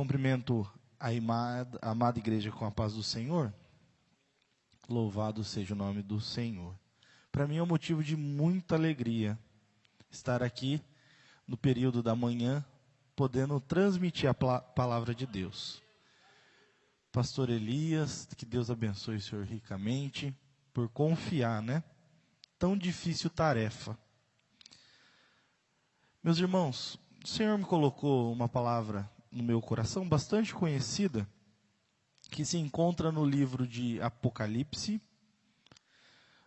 Cumprimento a amada, igreja com a paz do Senhor. Louvado seja o nome do Senhor. Para mim é um motivo de muita alegria estar aqui no período da manhã, podendo transmitir a palavra de Deus. Pastor Elias, que Deus abençoe o senhor ricamente, por confiar, né? Tão difícil tarefa. Meus irmãos, o Senhor me colocou uma palavra no meu coração bastante conhecida, que se encontra no livro de Apocalipse,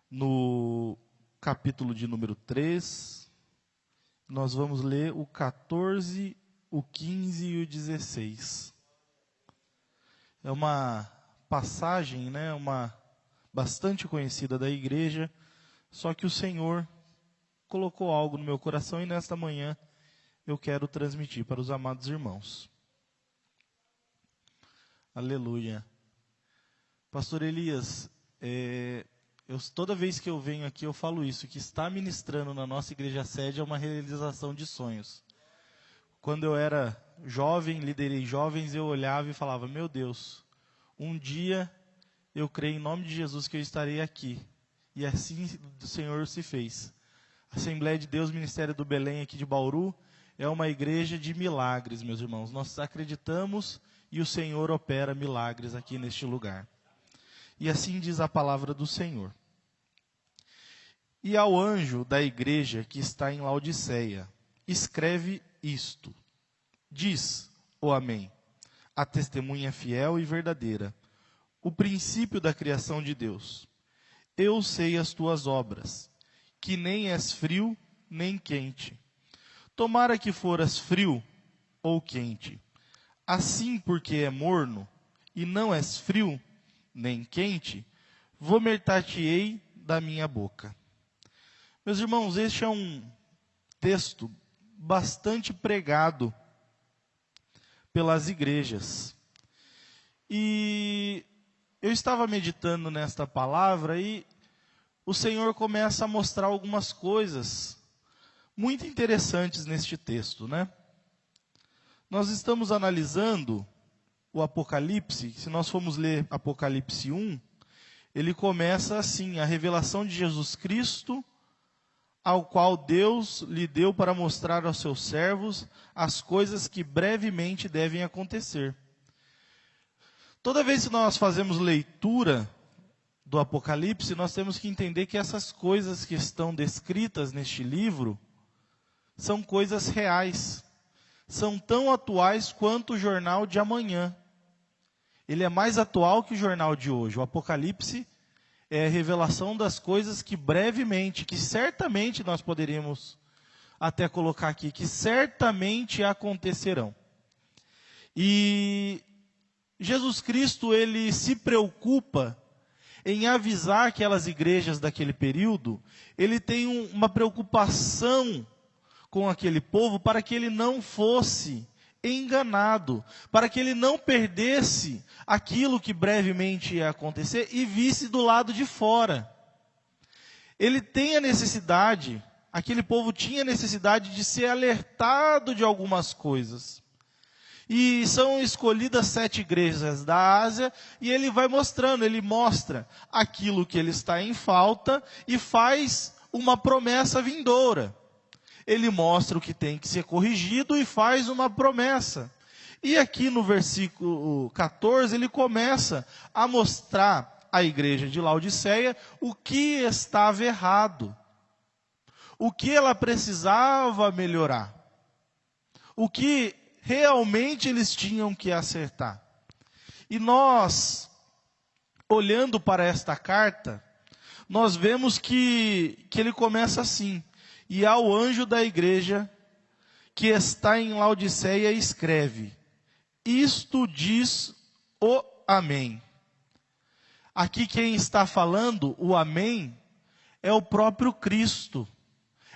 no capítulo de número 3. Nós vamos ler o 14, o 15 e o 16. É uma passagem, né, uma bastante conhecida da igreja, só que o Senhor colocou algo no meu coração e nesta manhã eu quero transmitir para os amados irmãos. Aleluia. Pastor Elias, é, eu, toda vez que eu venho aqui eu falo isso, que estar ministrando na nossa igreja sede é uma realização de sonhos. Quando eu era jovem, liderei jovens, eu olhava e falava, meu Deus, um dia eu creio em nome de Jesus que eu estarei aqui. E assim o Senhor se fez. Assembleia de Deus, Ministério do Belém aqui de Bauru, é uma igreja de milagres, meus irmãos. Nós acreditamos e o Senhor opera milagres aqui neste lugar. E assim diz a palavra do Senhor. E ao anjo da igreja que está em Laodiceia, escreve isto: Diz o Amém, a testemunha fiel e verdadeira, o princípio da criação de Deus. Eu sei as tuas obras, que nem és frio nem quente. Tomara que foras frio ou quente. Assim, porque é morno, e não és frio, nem quente, vomitar-te-ei da minha boca. Meus irmãos, este é um texto bastante pregado pelas igrejas. E eu estava meditando nesta palavra e o Senhor começa a mostrar algumas coisas muito interessantes neste texto, né? Nós estamos analisando o Apocalipse, se nós formos ler Apocalipse 1, ele começa assim: a revelação de Jesus Cristo, ao qual Deus lhe deu para mostrar aos seus servos as coisas que brevemente devem acontecer. Toda vez que nós fazemos leitura do Apocalipse, nós temos que entender que essas coisas que estão descritas neste livro são coisas reais são tão atuais quanto o jornal de amanhã. Ele é mais atual que o jornal de hoje. O Apocalipse é a revelação das coisas que brevemente, que certamente nós poderíamos até colocar aqui, que certamente acontecerão. E Jesus Cristo, ele se preocupa em avisar aquelas igrejas daquele período, ele tem um, uma preocupação com aquele povo para que ele não fosse enganado, para que ele não perdesse aquilo que brevemente ia acontecer e visse do lado de fora. Ele tem a necessidade, aquele povo tinha necessidade de ser alertado de algumas coisas. E são escolhidas sete igrejas da Ásia, e ele vai mostrando, ele mostra aquilo que ele está em falta e faz uma promessa vindoura ele mostra o que tem que ser corrigido e faz uma promessa. E aqui no versículo 14, ele começa a mostrar à igreja de Laodiceia o que estava errado, o que ela precisava melhorar, o que realmente eles tinham que acertar. E nós, olhando para esta carta, nós vemos que, que ele começa assim: e ao anjo da igreja que está em Laodiceia escreve: Isto diz o Amém. Aqui quem está falando o Amém é o próprio Cristo,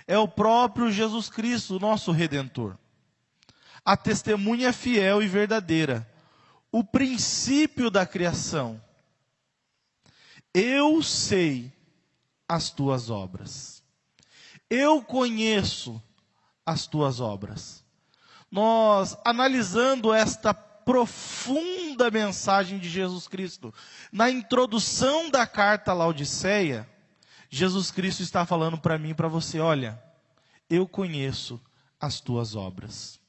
é o próprio Jesus Cristo, nosso redentor. A testemunha fiel e verdadeira, o princípio da criação. Eu sei as tuas obras eu conheço as tuas obras. Nós, analisando esta profunda mensagem de Jesus Cristo. Na introdução da carta a Laodiceia, Jesus Cristo está falando para mim e para você: olha, eu conheço as tuas obras,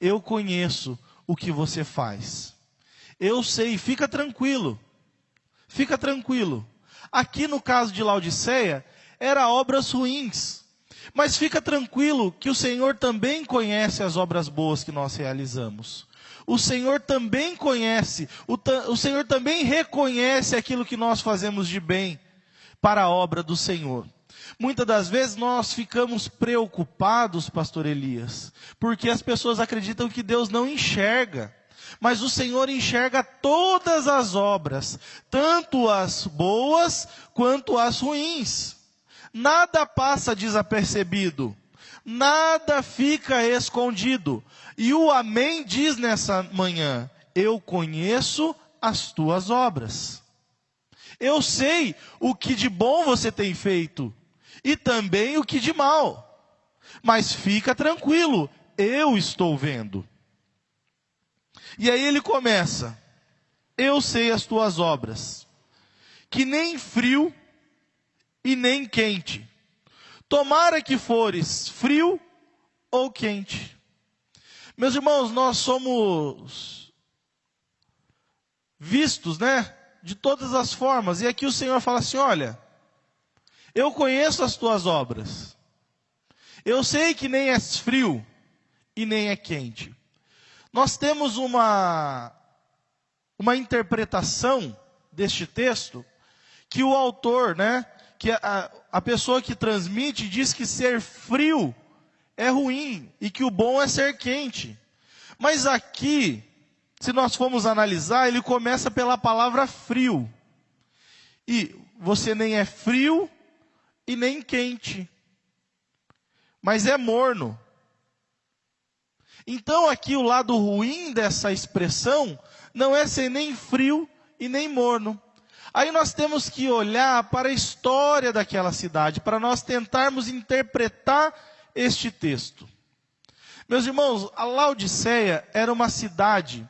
eu conheço o que você faz, eu sei, fica tranquilo, fica tranquilo. Aqui no caso de Laodiceia, era obras ruins. Mas fica tranquilo que o Senhor também conhece as obras boas que nós realizamos. O Senhor também conhece, o, o Senhor também reconhece aquilo que nós fazemos de bem para a obra do Senhor. Muitas das vezes nós ficamos preocupados, pastor Elias, porque as pessoas acreditam que Deus não enxerga. Mas o Senhor enxerga todas as obras, tanto as boas quanto as ruins. Nada passa desapercebido, nada fica escondido. E o Amém diz nessa manhã: Eu conheço as tuas obras. Eu sei o que de bom você tem feito e também o que de mal. Mas fica tranquilo, eu estou vendo. E aí ele começa: Eu sei as tuas obras, que nem frio e nem quente. Tomara que fores frio ou quente. Meus irmãos, nós somos vistos, né? De todas as formas. E aqui o Senhor fala assim: olha, eu conheço as tuas obras. Eu sei que nem és frio e nem é quente. Nós temos uma, uma interpretação deste texto que o autor, né? Que a, a pessoa que transmite diz que ser frio é ruim e que o bom é ser quente. Mas aqui, se nós formos analisar, ele começa pela palavra frio. E você nem é frio e nem quente, mas é morno. Então aqui o lado ruim dessa expressão não é ser nem frio e nem morno, Aí nós temos que olhar para a história daquela cidade, para nós tentarmos interpretar este texto. Meus irmãos, a Laodiceia era uma cidade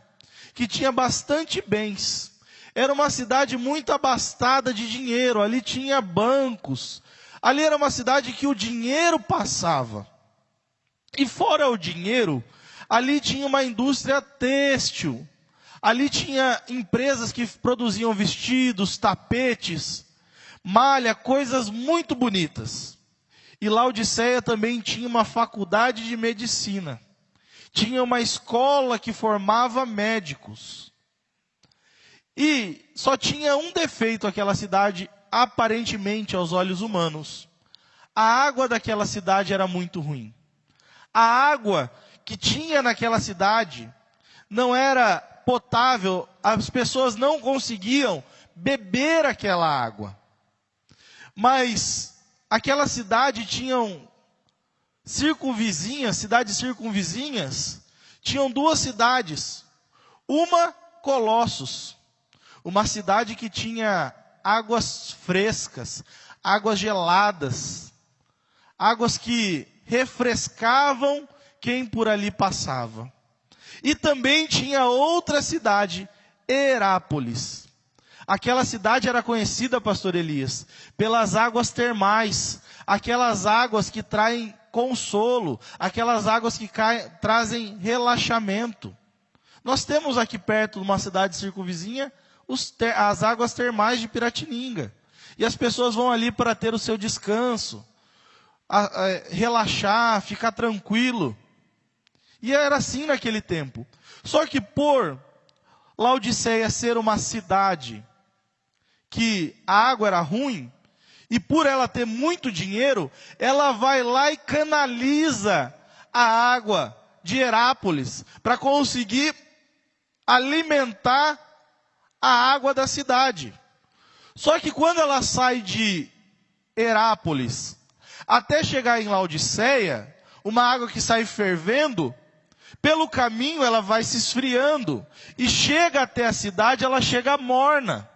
que tinha bastante bens. Era uma cidade muito abastada de dinheiro, ali tinha bancos. Ali era uma cidade que o dinheiro passava. E fora o dinheiro, ali tinha uma indústria têxtil Ali tinha empresas que produziam vestidos, tapetes, malha, coisas muito bonitas. E Laodiceia também tinha uma faculdade de medicina. Tinha uma escola que formava médicos. E só tinha um defeito aquela cidade, aparentemente aos olhos humanos. A água daquela cidade era muito ruim. A água que tinha naquela cidade não era potável, as pessoas não conseguiam beber aquela água. Mas aquela cidade tinham circunvizinhas, cidades circunvizinhas, tinham duas cidades. Uma, Colossos, uma cidade que tinha águas frescas, águas geladas, águas que refrescavam quem por ali passava. E também tinha outra cidade, Herápolis. Aquela cidade era conhecida, pastor Elias, pelas águas termais, aquelas águas que traem consolo, aquelas águas que caem, trazem relaxamento. Nós temos aqui perto, numa cidade circunvizinha, ter, as águas termais de Piratininga. E as pessoas vão ali para ter o seu descanso, a, a, relaxar, ficar tranquilo. E era assim naquele tempo. Só que por Laodiceia ser uma cidade que a água era ruim, e por ela ter muito dinheiro, ela vai lá e canaliza a água de Herápolis para conseguir alimentar a água da cidade. Só que quando ela sai de Herápolis até chegar em Laodiceia, uma água que sai fervendo, pelo caminho ela vai se esfriando e chega até a cidade, ela chega morna.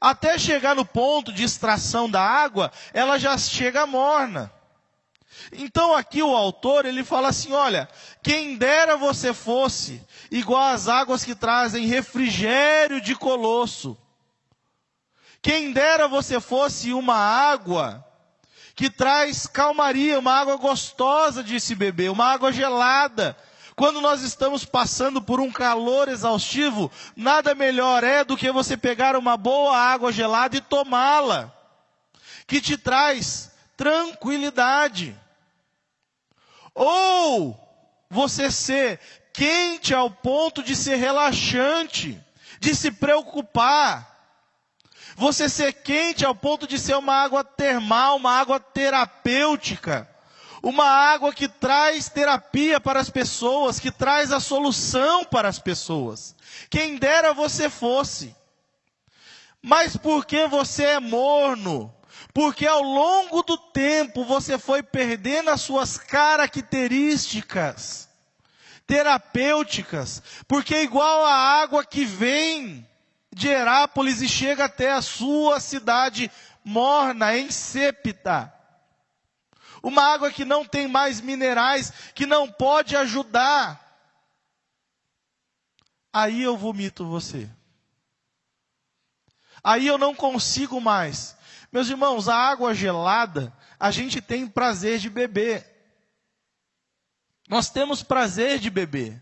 Até chegar no ponto de extração da água, ela já chega morna. Então aqui o autor, ele fala assim, olha, quem dera você fosse igual às águas que trazem refrigério de colosso. Quem dera você fosse uma água que traz calmaria, uma água gostosa de se beber, uma água gelada. Quando nós estamos passando por um calor exaustivo, nada melhor é do que você pegar uma boa água gelada e tomá-la, que te traz tranquilidade. Ou você ser quente ao ponto de ser relaxante, de se preocupar. Você ser quente ao ponto de ser uma água termal, uma água terapêutica. Uma água que traz terapia para as pessoas, que traz a solução para as pessoas. Quem dera você fosse. Mas porque você é morno, porque ao longo do tempo você foi perdendo as suas características terapêuticas, porque igual a água que vem de Herápolis e chega até a sua cidade morna, insépida. Uma água que não tem mais minerais, que não pode ajudar. Aí eu vomito você. Aí eu não consigo mais. Meus irmãos, a água gelada, a gente tem prazer de beber. Nós temos prazer de beber.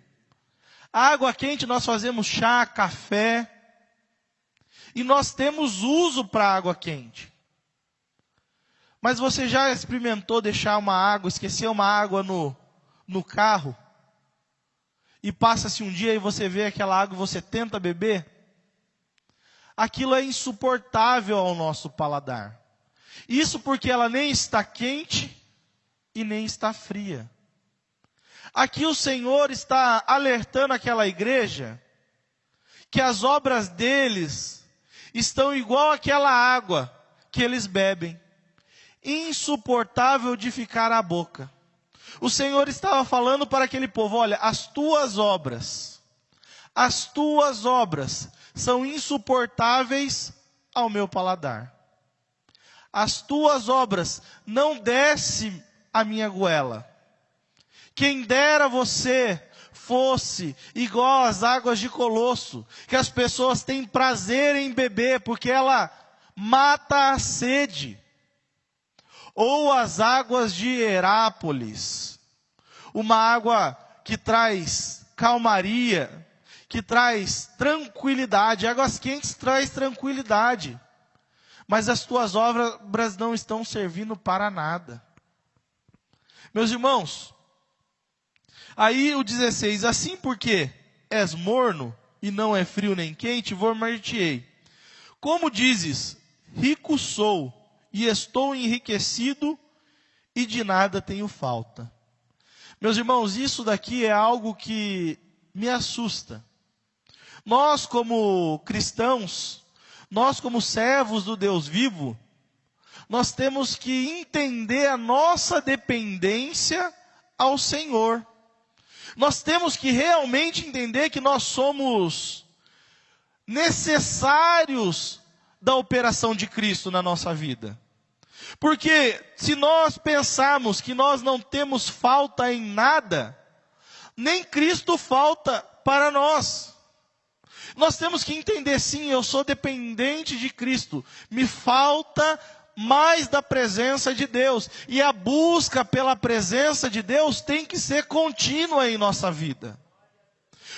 A água quente nós fazemos chá, café. E nós temos uso para água quente. Mas você já experimentou deixar uma água, esquecer uma água no, no carro? E passa-se um dia e você vê aquela água e você tenta beber? aquilo é insuportável ao nosso paladar. Isso porque ela nem está quente e nem está fria. Aqui o Senhor está alertando aquela igreja que as obras deles estão igual àquela água que eles bebem, insuportável de ficar à boca. O Senhor estava falando para aquele povo: olha, as tuas obras, as tuas obras são insuportáveis ao meu paladar. As tuas obras não desce a minha goela. Quem dera você fosse igual às águas de Colosso, que as pessoas têm prazer em beber, porque ela mata a sede. Ou as águas de Herápolis, uma água que traz calmaria, que traz tranquilidade. Águas quentes traz tranquilidade. Mas as tuas obras não estão servindo para nada. Meus irmãos, aí o 16, assim porque és morno e não é frio nem quente, vou martiei. Como dizes, rico sou e estou enriquecido e de nada tenho falta. Meus irmãos, isso daqui é algo que me assusta. Nós, como cristãos, nós, como servos do Deus vivo, nós temos que entender a nossa dependência ao Senhor. Nós temos que realmente entender que nós somos necessários da operação de Cristo na nossa vida. Porque se nós pensarmos que nós não temos falta em nada, nem Cristo falta para nós. Nós temos que entender, sim, eu sou dependente de Cristo. Me falta mais da presença de Deus. E a busca pela presença de Deus tem que ser contínua em nossa vida.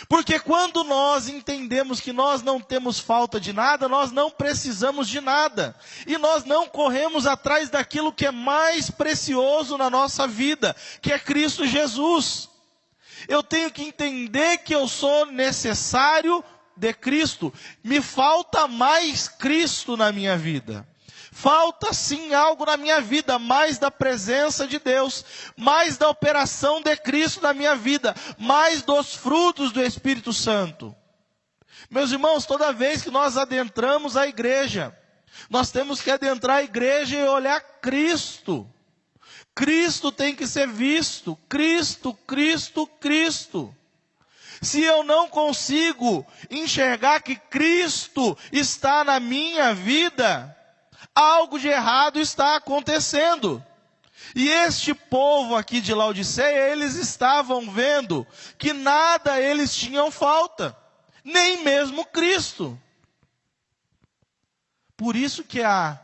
Porque quando nós entendemos que nós não temos falta de nada, nós não precisamos de nada. E nós não corremos atrás daquilo que é mais precioso na nossa vida, que é Cristo Jesus. Eu tenho que entender que eu sou necessário de Cristo. Me falta mais Cristo na minha vida. Falta sim algo na minha vida, mais da presença de Deus, mais da operação de Cristo na minha vida, mais dos frutos do Espírito Santo. Meus irmãos, toda vez que nós adentramos a igreja, nós temos que adentrar a igreja e olhar Cristo. Cristo tem que ser visto. Cristo, Cristo, Cristo. Se eu não consigo enxergar que Cristo está na minha vida, algo de errado está acontecendo. E este povo aqui de Laodiceia, eles estavam vendo que nada eles tinham falta, nem mesmo Cristo. Por isso que a,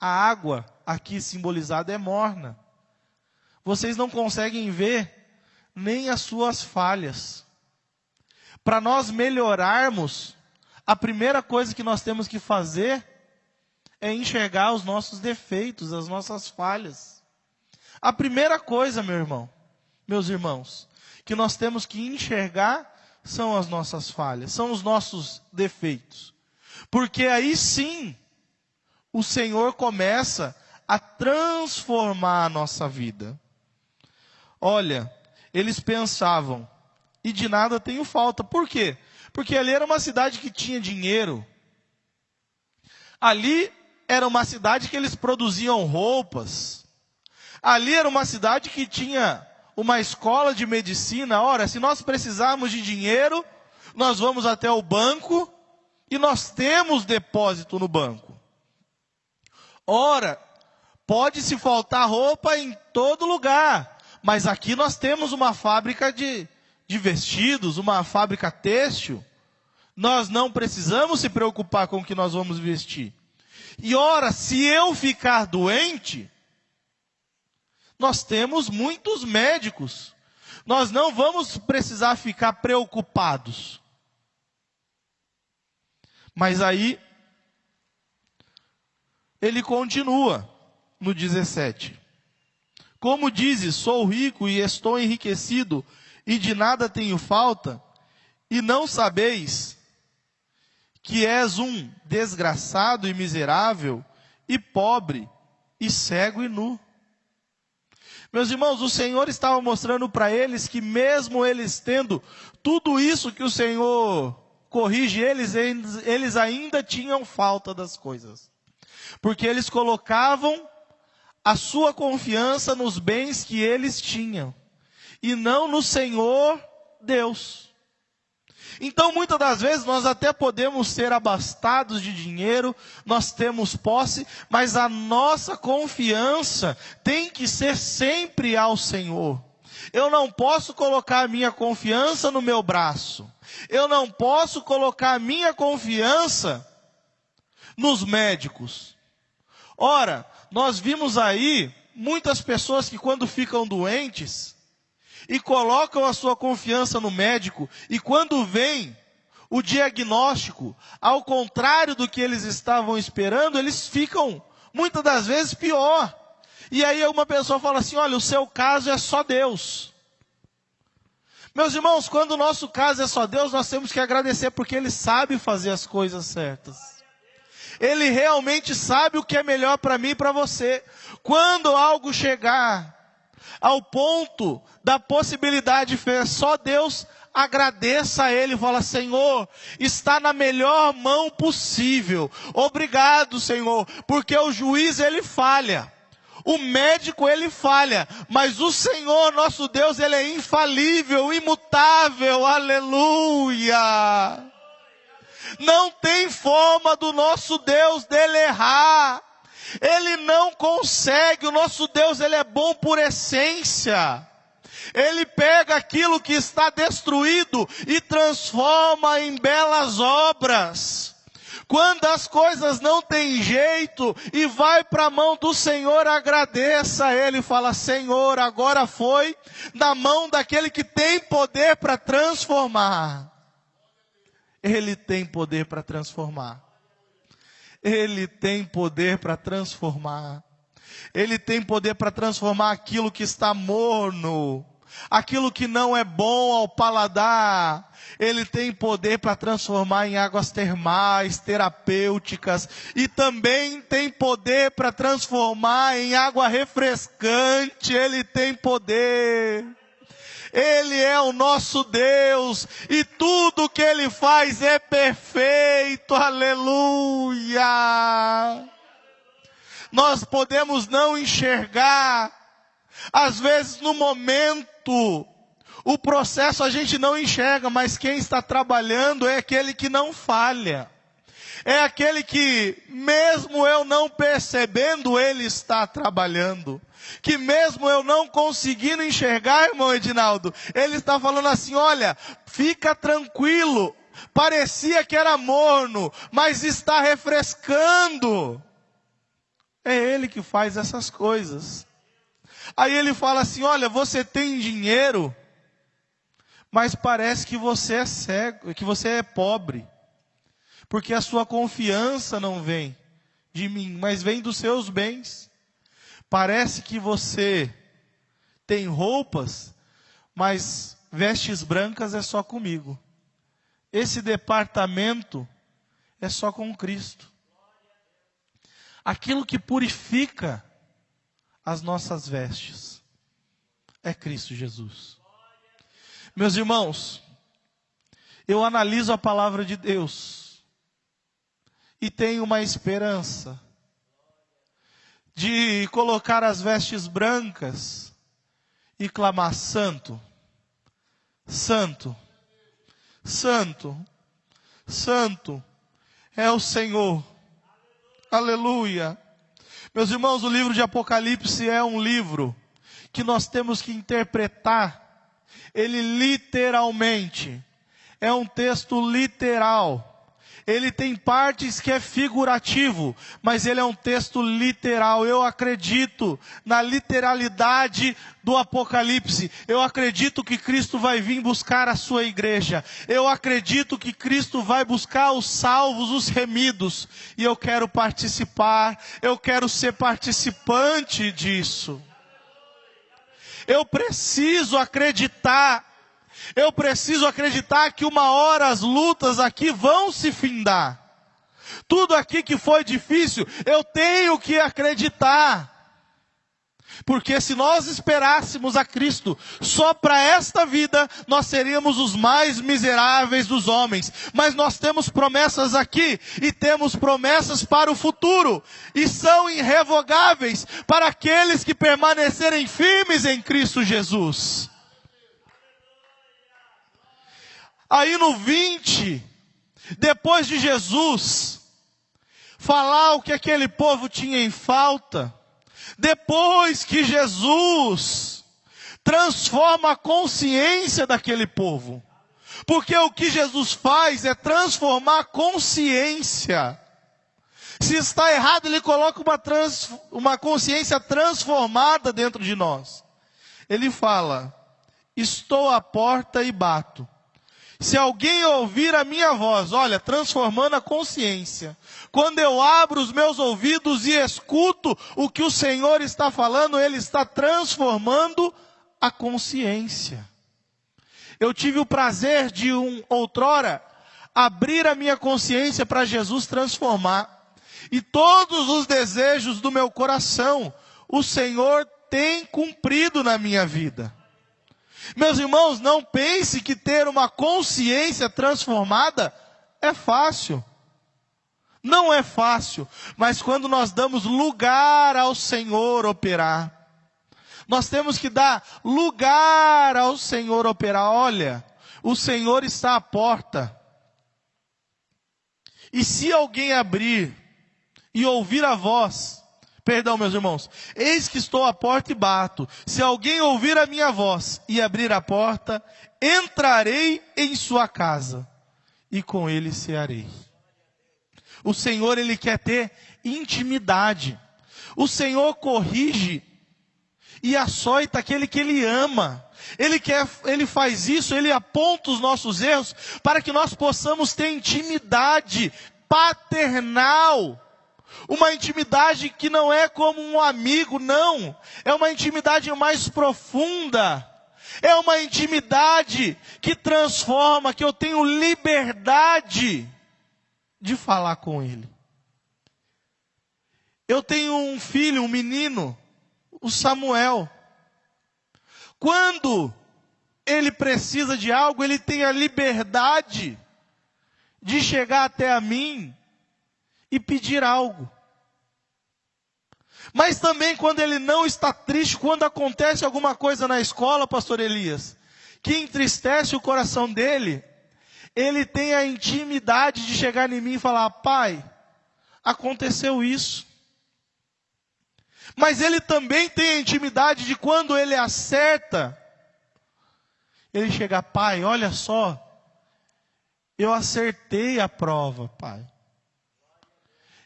a água aqui simbolizada é morna. Vocês não conseguem ver nem as suas falhas. Para nós melhorarmos, a primeira coisa que nós temos que fazer é enxergar os nossos defeitos, as nossas falhas. A primeira coisa, meu irmão, meus irmãos, que nós temos que enxergar são as nossas falhas, são os nossos defeitos. Porque aí sim, o Senhor começa a transformar a nossa vida. Olha, eles pensavam, e de nada tenho falta. Por quê? Porque ali era uma cidade que tinha dinheiro. Ali era uma cidade que eles produziam roupas. Ali era uma cidade que tinha uma escola de medicina. Ora, se nós precisarmos de dinheiro, nós vamos até o banco e nós temos depósito no banco. Ora, pode se faltar roupa em todo lugar, mas aqui nós temos uma fábrica de, de vestidos, uma fábrica têxtil. Nós não precisamos se preocupar com o que nós vamos vestir. E ora, se eu ficar doente, nós temos muitos médicos. Nós não vamos precisar ficar preocupados. Mas aí, ele continua no 17. Como dizes, sou rico e estou enriquecido, e de nada tenho falta, e não sabeis que és um desgraçado e miserável, e pobre, e cego e nu. Meus irmãos, o Senhor estava mostrando para eles que, mesmo eles tendo tudo isso que o Senhor corrige eles, eles ainda tinham falta das coisas. Porque eles colocavam a sua confiança nos bens que eles tinham, e não no Senhor Deus. Então, muitas das vezes, nós até podemos ser abastados de dinheiro, nós temos posse, mas a nossa confiança tem que ser sempre ao Senhor. Eu não posso colocar minha confiança no meu braço. Eu não posso colocar minha confiança nos médicos. Ora, nós vimos aí muitas pessoas que quando ficam doentes, e colocam a sua confiança no médico, e quando vem o diagnóstico, ao contrário do que eles estavam esperando, eles ficam muitas das vezes pior. E aí uma pessoa fala assim: olha, o seu caso é só Deus. Meus irmãos, quando o nosso caso é só Deus, nós temos que agradecer porque Ele sabe fazer as coisas certas. Ele realmente sabe o que é melhor para mim e para você. Quando algo chegar ao ponto da possibilidade de só Deus agradeça a Ele, fala, Senhor, está na melhor mão possível. Obrigado, Senhor, porque o juiz ele falha. O médico ele falha, mas o Senhor, nosso Deus, ele é infalível, imutável. Aleluia! Não tem forma do nosso Deus dele errar. Ele não consegue, o nosso Deus, ele é bom por essência. Ele pega aquilo que está destruído e transforma em belas obras. Quando as coisas não têm jeito e vai para a mão do Senhor, agradeça a Ele, fala: Senhor, agora foi na mão daquele que tem poder para transformar. Ele tem poder para transformar. Ele tem poder para transformar. Ele tem poder para transformar aquilo que está morno, aquilo que não é bom ao paladar. Ele tem poder para transformar em águas termais, terapêuticas, e também tem poder para transformar em água refrescante. Ele tem poder. Ele é o nosso Deus e tudo que Ele faz é perfeito, aleluia. Nós podemos não enxergar, às vezes no momento, o processo a gente não enxerga, mas quem está trabalhando é aquele que não falha. É aquele que, mesmo eu não percebendo, ele está trabalhando. Que mesmo eu não conseguindo enxergar, irmão Edinaldo, ele está falando assim: olha, fica tranquilo. Parecia que era morno, mas está refrescando. É ele que faz essas coisas. Aí ele fala assim: olha, você tem dinheiro, mas parece que você é cego, que você é pobre porque a sua confiança não vem de mim, mas vem dos seus bens. Parece que você tem roupas, mas vestes brancas é só comigo. Esse departamento é só com Cristo. Aquilo que purifica as nossas vestes é Cristo Jesus. Meus irmãos, eu analiso a palavra de Deus e tem uma esperança de colocar as vestes brancas e clamar: Santo, Santo, Santo, Santo é o Senhor. Aleluia. Meus irmãos, o livro de Apocalipse é um livro que nós temos que interpretar ele literalmente. É um texto literal ele tem partes que é figurativo, mas ele é um texto literal. Eu acredito na literalidade do Apocalipse. Eu acredito que Cristo vai vir buscar a sua igreja. Eu acredito que Cristo vai buscar os salvos, os remidos. E eu quero participar, eu quero ser participante disso. Eu preciso acreditar eu preciso acreditar que uma hora as lutas aqui vão se findar. Tudo aqui que foi difícil, eu tenho que acreditar. Porque se nós esperássemos a Cristo só para esta vida, nós seríamos os mais miseráveis dos homens. Mas nós temos promessas aqui e temos promessas para o futuro. E são irrevogáveis para aqueles que permanecerem firmes em Cristo Jesus. Aí no 20, depois de Jesus falar o que aquele povo tinha em falta, depois que Jesus transforma a consciência daquele povo, porque o que Jesus faz é transformar a consciência. Se está errado, ele coloca uma, trans, uma consciência transformada dentro de nós. Ele fala: Estou à porta e bato. Se alguém ouvir a minha voz, olha, transformando a consciência. Quando eu abro os meus ouvidos e escuto o que o Senhor está falando, Ele está transformando a consciência. Eu tive o prazer de um outrora abrir a minha consciência para Jesus transformar. E todos os desejos do meu coração, o Senhor tem cumprido na minha vida. Meus irmãos, não pense que ter uma consciência transformada é fácil. Não é fácil, mas quando nós damos lugar ao Senhor operar, nós temos que dar lugar ao Senhor operar. Olha, o Senhor está à porta. E se alguém abrir e ouvir a voz, Perdão, meus irmãos. Eis que estou à porta e bato. Se alguém ouvir a minha voz e abrir a porta, entrarei em sua casa e com ele cearei. O Senhor, ele quer ter intimidade. O Senhor corrige e açoita aquele que ele ama. Ele quer, ele faz isso, ele aponta os nossos erros para que nós possamos ter intimidade paternal uma intimidade que não é como um amigo, não. É uma intimidade mais profunda. É uma intimidade que transforma, que eu tenho liberdade de falar com Ele. Eu tenho um filho, um menino, o Samuel. Quando ele precisa de algo, ele tem a liberdade de chegar até a mim e pedir algo. Mas também quando ele não está triste, quando acontece alguma coisa na escola, pastor Elias, que entristece o coração dele, Ele tem a intimidade de chegar em mim e falar: Pai, aconteceu isso. Mas ele também tem a intimidade de quando ele acerta, ele chega, Pai, olha só, eu acertei a prova, Pai.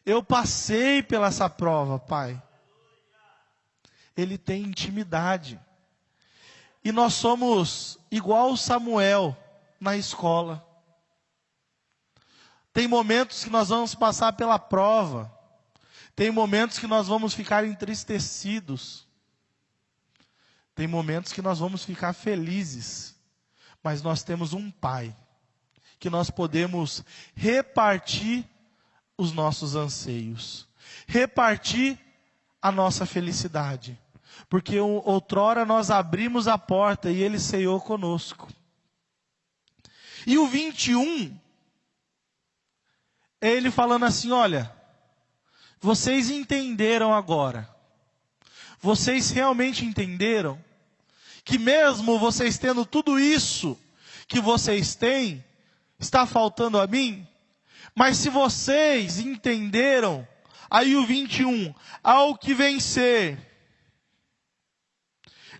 Eu passei pela essa prova, Pai. Ele tem intimidade. E nós somos igual Samuel na escola. Tem momentos que nós vamos passar pela prova. Tem momentos que nós vamos ficar entristecidos. Tem momentos que nós vamos ficar felizes. Mas nós temos um Pai que nós podemos repartir os nossos anseios, repartir a nossa felicidade. Porque outrora nós abrimos a porta e ele ceiou conosco. E o 21 é ele falando assim: olha, vocês entenderam agora, vocês realmente entenderam que mesmo vocês tendo tudo isso que vocês têm, está faltando a mim? Mas se vocês entenderam, aí o 21, ao que vencer,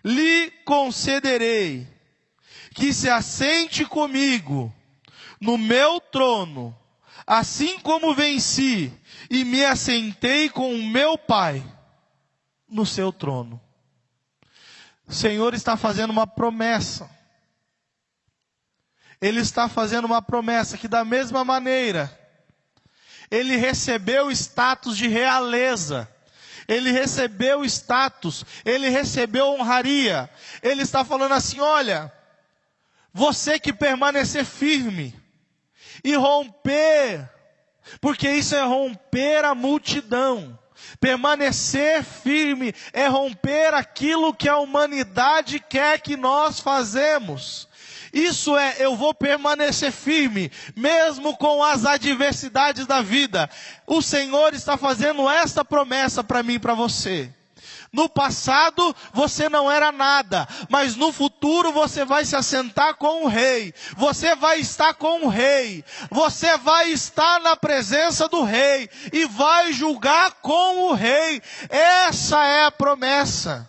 lhe concederei que se assente comigo no meu trono, assim como venci e me assentei com o meu Pai no seu trono. O Senhor está fazendo uma promessa. Ele está fazendo uma promessa que, da mesma maneira, ele recebeu status de realeza, ele recebeu status, ele recebeu honraria. Ele está falando assim: olha, você que permanecer firme e romper, porque isso é romper a multidão. Permanecer firme é romper aquilo que a humanidade quer que nós fazemos. Isso é, eu vou permanecer firme, mesmo com as adversidades da vida. O Senhor está fazendo esta promessa para mim e para você. No passado você não era nada, mas no futuro você vai se assentar com o rei. Você vai estar com o rei. Você vai estar na presença do rei e vai julgar com o rei. Essa é a promessa.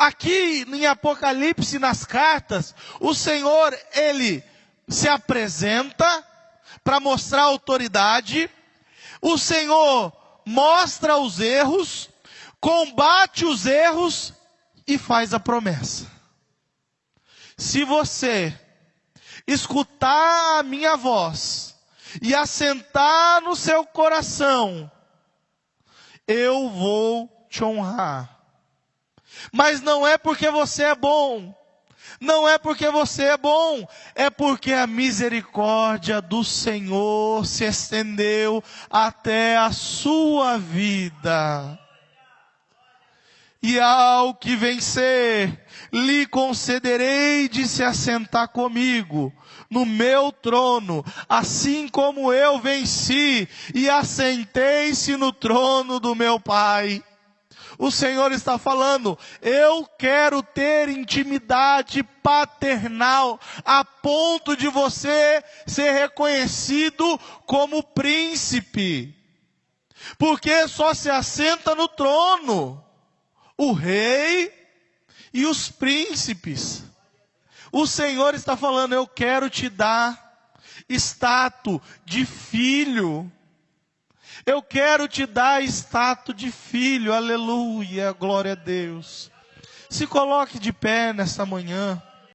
Aqui em Apocalipse, nas cartas, o Senhor, ele se apresenta para mostrar autoridade, o Senhor mostra os erros, combate os erros e faz a promessa. Se você escutar a minha voz e assentar no seu coração, eu vou te honrar. Mas não é porque você é bom, não é porque você é bom, é porque a misericórdia do Senhor se estendeu até a sua vida. E ao que vencer, lhe concederei de se assentar comigo no meu trono, assim como eu venci e assentei-se no trono do meu Pai o Senhor está falando, eu quero ter intimidade paternal a ponto de você ser reconhecido como príncipe. Porque só se assenta no trono o rei e os príncipes. O Senhor está falando, eu quero te dar status de filho. Eu quero te dar status de filho, aleluia, glória a Deus. Se coloque de pé nesta manhã.